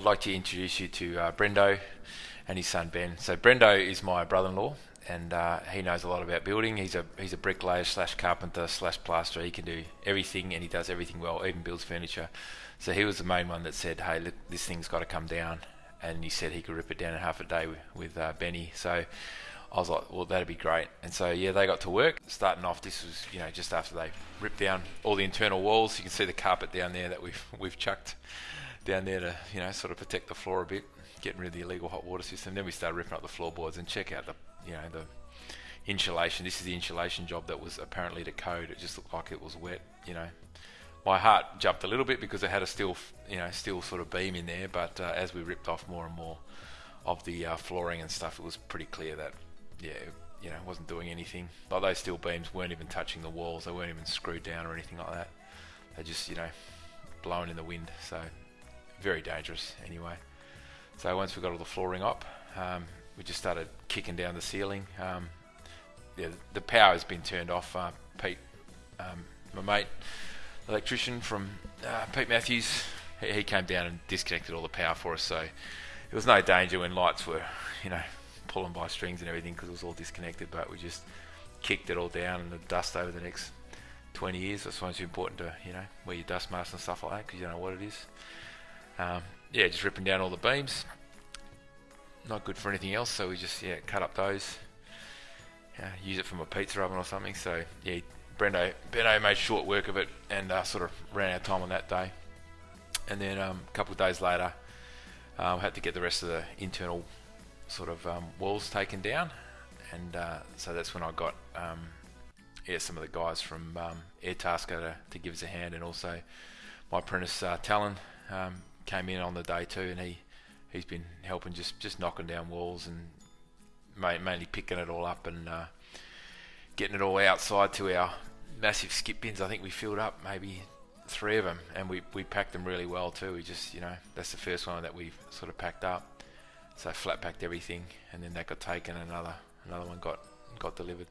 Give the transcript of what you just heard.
I'd like to introduce you to uh, Brendo and his son Ben. So Brendo is my brother-in-law, and uh, he knows a lot about building. He's a he's a bricklayer slash carpenter slash plasterer. He can do everything, and he does everything well, even builds furniture. So he was the main one that said, "Hey, look, this thing's got to come down," and he said he could rip it down in half a day with, with uh, Benny. So. I was like, well, that'd be great. And so, yeah, they got to work. Starting off, this was, you know, just after they ripped down all the internal walls. You can see the carpet down there that we've we've chucked down there to, you know, sort of protect the floor a bit, getting rid of the illegal hot water system. Then we started ripping up the floorboards and check out the, you know, the insulation. This is the insulation job that was apparently to code. It just looked like it was wet, you know. My heart jumped a little bit because it had a steel, you know, steel sort of beam in there. But uh, as we ripped off more and more of the uh, flooring and stuff, it was pretty clear that, yeah, you know, wasn't doing anything. Like those steel beams weren't even touching the walls. They weren't even screwed down or anything like that. They just, you know, blowing in the wind. So very dangerous anyway. So once we got all the flooring up, um, we just started kicking down the ceiling. Um, yeah, the power has been turned off. Uh, Pete, um, my mate, electrician from uh, Pete Matthews, he, he, came down and disconnected all the power for us. So there was no danger when lights were, you know, pulling by strings and everything because it was all disconnected. But we just kicked it all down and the dust over the next 20 years. That's why it's important to, you know, wear your dust mask and stuff like that because you don't know what it is. Um, yeah, just ripping down all the beams. Not good for anything else, so we just yeah cut up those. use it from a pizza oven or something. So yeah, Brendo Brendo made short work of it and uh, sort of ran out of time on that day. And then um, a couple of days later, um, had to get the rest of the internal sort of um, walls taken down, and uh, so that's when I got um, yeah some of the guys from um, Airtasker to, to give us a hand, and also my apprentice uh, Talon um, came in on the day too, and he he's been helping just just knocking down walls and mainly picking it all up and uh, getting it all outside to our massive skip bins. I think we filled up maybe three of them, and we we packed them really well too. We just you know that's the first one that we sort of packed up. So flat packed everything, and then that got taken. Another another one got got delivered.